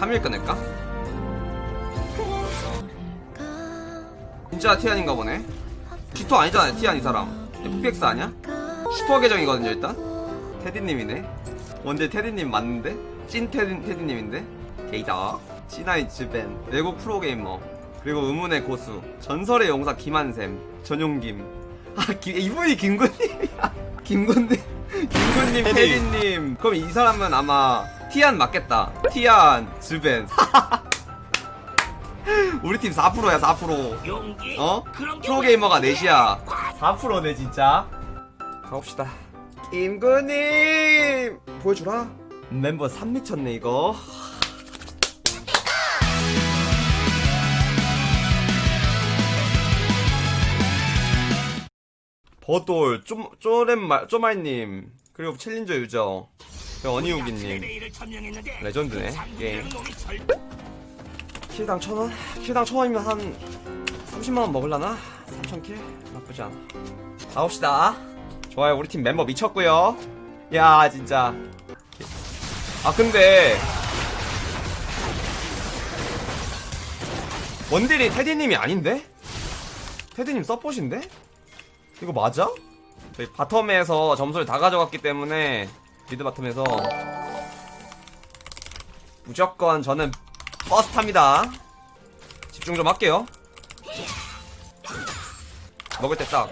카밀 꺼낼까? 진짜 티안인가 보네. 쥐토 아니잖아 티안 이 사람. FPX 아니야? 슈퍼 계정이거든요 일단. 테디님이네. 원딜 테디님 맞는데? 찐 테디, 테디님인데? 게이다. C9 즈벤. 외국 프로게이머. 그리고 의문의 고수. 전설의 용사 김한샘. 전용김. 아 기, 이분이 김군님이야. 김군님 김군님 테디. 테디님. 그럼 이 사람은 아마 티안 맞겠다. 티안 즈벤. 우리 팀 4%야 4% 용기? 어? 프로게이머가 넷이야. 4%네 진짜. 가봅시다. 김구님 보여주라. 멤버 3 미쳤네 이거. 버돌 쪼, 쪼렘말 쪼말님. 그리고 챌린저 유저 어니우기님 레전드네, 그 상부되는 게임. 놈이 절... 킬당 천원? 킬당 천원이면 한 30만원 먹을라나? 3천킬? 나쁘지 않아 가봅시다 좋아요 우리 팀 멤버 미쳤고요 야 진짜 아 근데 원딜이 테디님이 아닌데? 테디님 서폿인데? 이거 맞아? 저희 바텀에서 점수를 다 가져갔기 때문에 미드 바텀에서 무조건 저는 퍼스트합니다. 집중 좀 할게요. 먹을 때 딱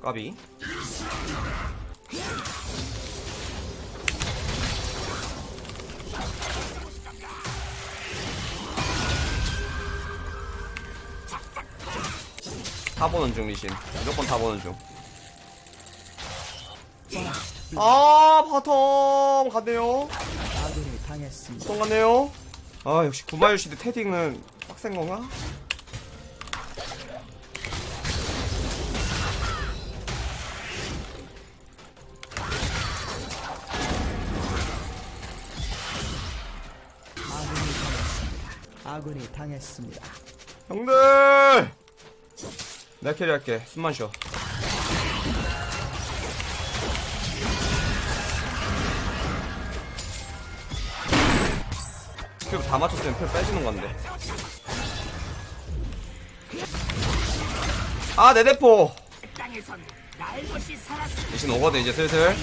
까비 타보는 중 리신 무조건 타보는 중 아, 바텀 갔네요. 아군이 당했습니다. 똥 갔네요. 아, 역시 구마유 시드 테딩은 빡센 건가? 아군이 당했습니다. 형들! 내가 캐리할게. 숨만 쉬어. 큐다 맞췄으면 표 빼주는 건데. 아, 내 대포! 대신 오거든, 이제 슬슬.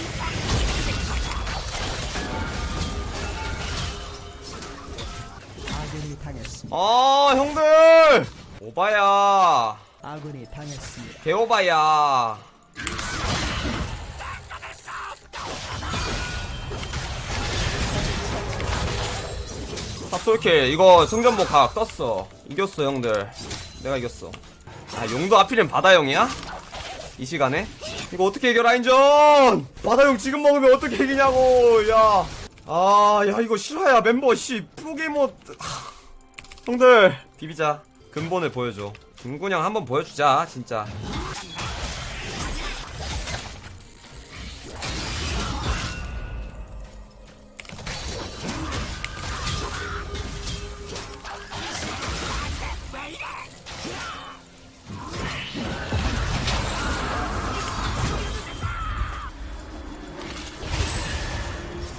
아, 형들! 오바야. 아군이 당했습니다. 개오바야. 탑솔킬 이거 승전보 각 떴어. 이겼어 형들. 내가 이겼어. 아 용도 하필이면 바다형이야? 이 시간에? 이거 어떻게 이겨 라인전? 바다형 지금 먹으면 어떻게 이기냐고 야 아 야 이거 실화야 멤버. 씨 프로게이머 하, 형들 비비자. 근본을 보여줘 김군형 한번 보여주자 진짜.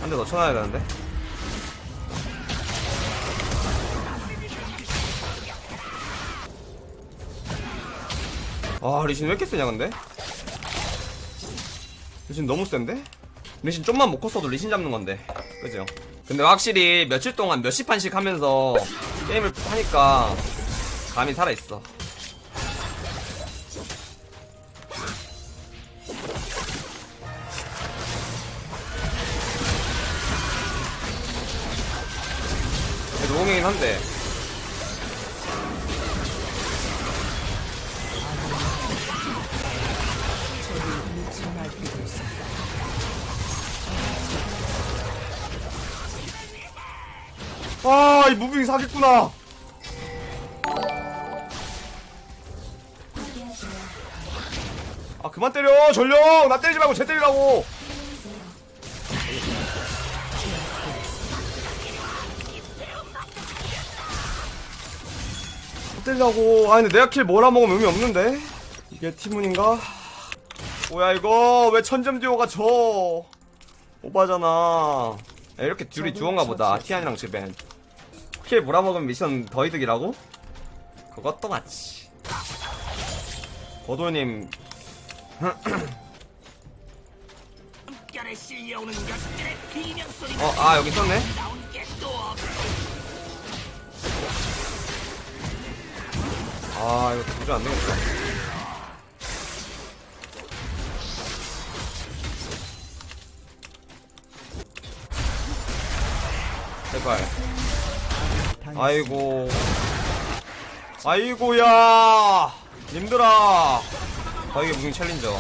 한대더 쳐놔야 되는데 아 리신 왜 이렇게 세냐 근데? 리신 너무 센데? 리신 좀만 못 컸어도 리신 잡는 건데. 그죠? 근데 확실히 며칠 동안 몇십 판씩 하면서 게임을 하니까 감이 살아있어. 노공이긴 한데 아, 이 무빙 사기구나. 아, 그만 때려, 전령! 나 때리지 말고 쟤 때리라고! 때리라고. 아, 근데 내가 kill 몰아 먹으면 의미 없는데? 이게 티안인가? 뭐야, 이거? 왜 천점 듀오가 져? 오바잖아 야, 이렇게 둘이 듀오인가 보다 티안이랑 즈벤 kill 몰아먹으면 미션 더 이득이라고? 그것도 맞지 소리 어아 여기 없어. 아 이거 도저히 안 되겠다 아이고. 아이고야. 님들아. 아 이게 무슨 챌린저?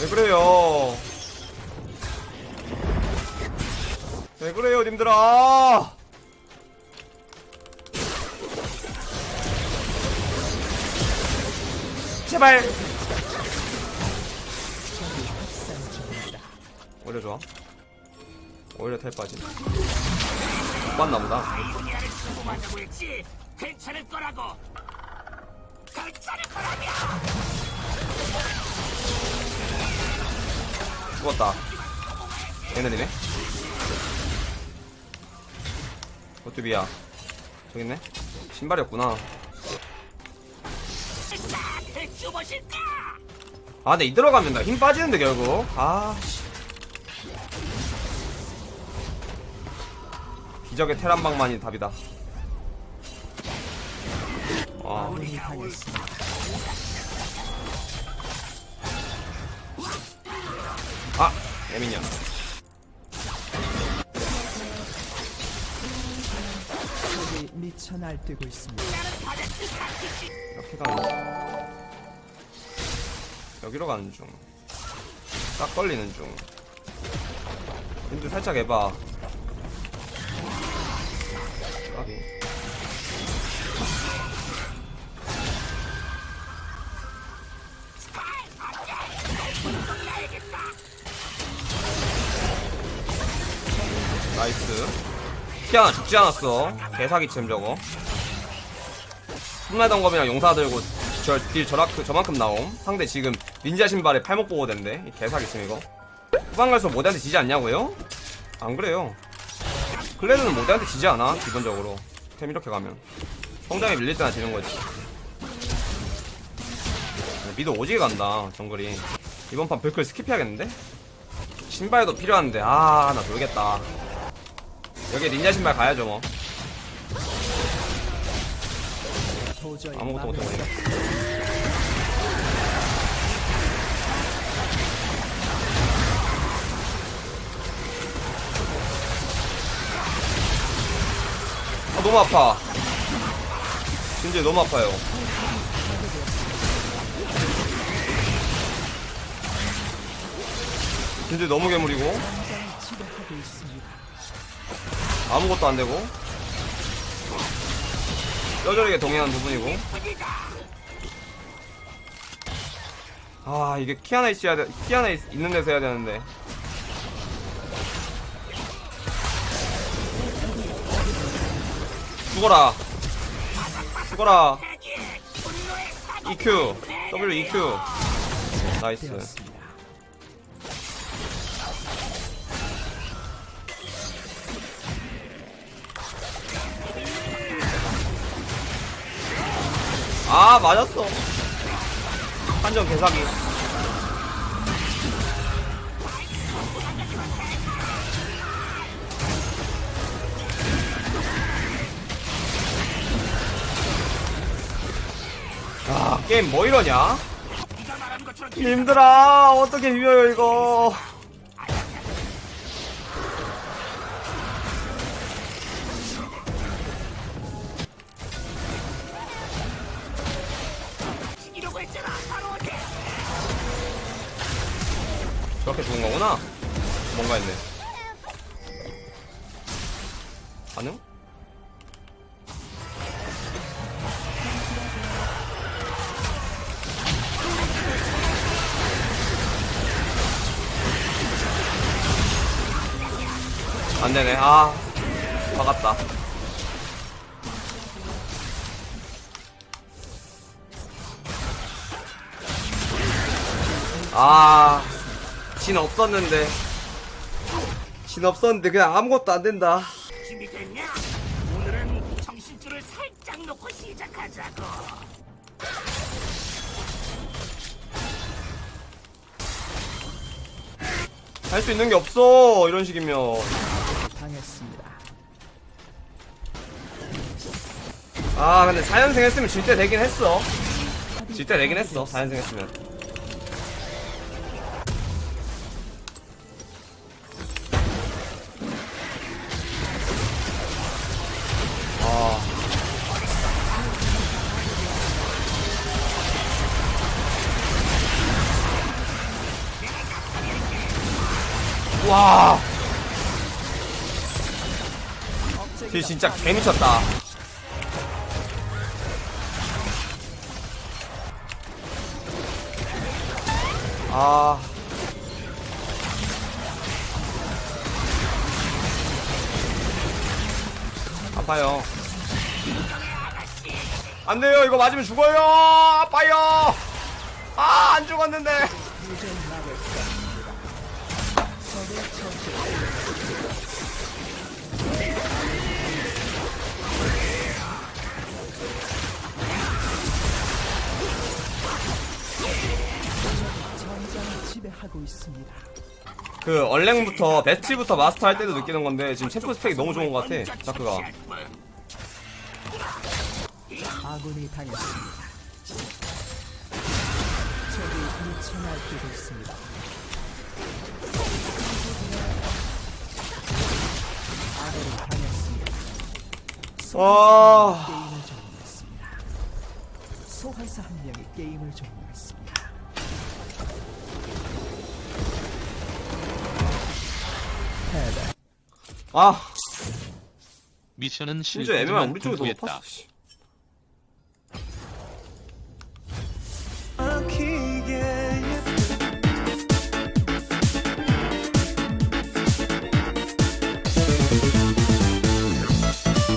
왜 그래요? 왜 그래요 님들아? 제발. 오히려 좋아? 오히려 텔 빠짐 못 봤나 보다. 죽었다. 얘네들이네. 어뚜비야. 저기 있네. 신발이 없구나? 아 근데 이 들어가면 나 힘 빠지는데 결국. 아 씨 기적의 테란방만이 답이다. 아. 당했습니다. 아 예민이야 적이 미쳐 날뛰고 있습니다. 이렇게 가는 중 여기로 가는 중 딱 걸리는 중. 근데 살짝 해봐 까비 Nice. 키아나 죽지 않았어. 개사기챔 저거. 홈라이던 검이랑 용사 들고 저 딜 저만큼, 저만큼 나옴. 상대 지금 닌자 신발에 팔목 이 개사기챔 이거. 후반 갈수록 모데한테 지지 않냐고요? 안 그래요 클레드는 모데한테 지지 않아 기본적으로. 템 이렇게 가면. 성장에 밀릴 때나 지는 거지. 미드 오지게 간다 정글이. 이번 판 별클 스킵해야겠는데? 신발도 필요한데 아나 모르겠다. 여기 닌자 신발 가야죠 뭐. 아무것도 막을 못해 수 버리네 너무 아파. 진짜 너무 아파요. 진짜 너무 괴물이고. 아무것도 안 되고. 뼈저리게 동행한 부분이고. 아 이게 키아나 있어야 돼 키아나 있, 있는 데서 해야 되는데 죽어라. 죽어라. EQ W EQ 나이스. 아 맞았어. 한정 개사기 게임 뭐 이러냐 님들아 어떻게 비벼요 이거? 저렇게 좋은 거구나 뭔가 했네 반응? 안되네. 아 박았다. 아진 없었는데. 진 없었는데 그냥 아무것도 안 된다. 준비됐냐? 오늘은 정신줄을 살짝 놓고 시작하자고. 할 수 있는 게 없어 이런 식이면 당했습니다. 아 근데 4연승 했으면 질 때 되긴 했어 질 때 되긴 했어 4연승 했으면 아 와. 쟤 진짜 개미쳤다. 아. 아파요. 안 돼요. 이거 맞으면 죽어요. 아파요. 아, 안 죽었는데. 그 얼랭부터 배치부터 마스터 할 때도 느끼는 건데 지금 챔프 스펙이 너무 좋은 것 같아. 자크가. 아군이 당했습니다. 적이 미쳐 날뛰고 있습니다. 아군이 당했습니다. 와. 종료했습니다. 소환사 한 명이 게임을 종료 아, 미션은 심지어 애매한 실패지만 우리 불구했다. 봤어. 씨.